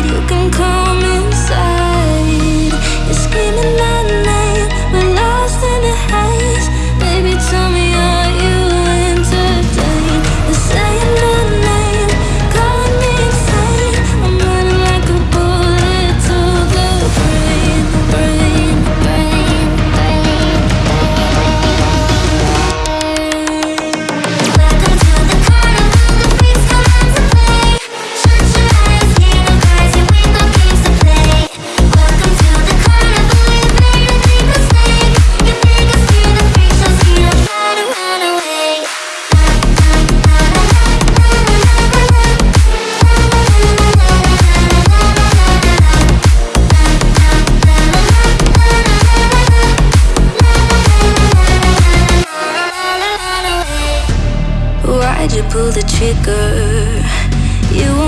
You can Why'd you pull the trigger? You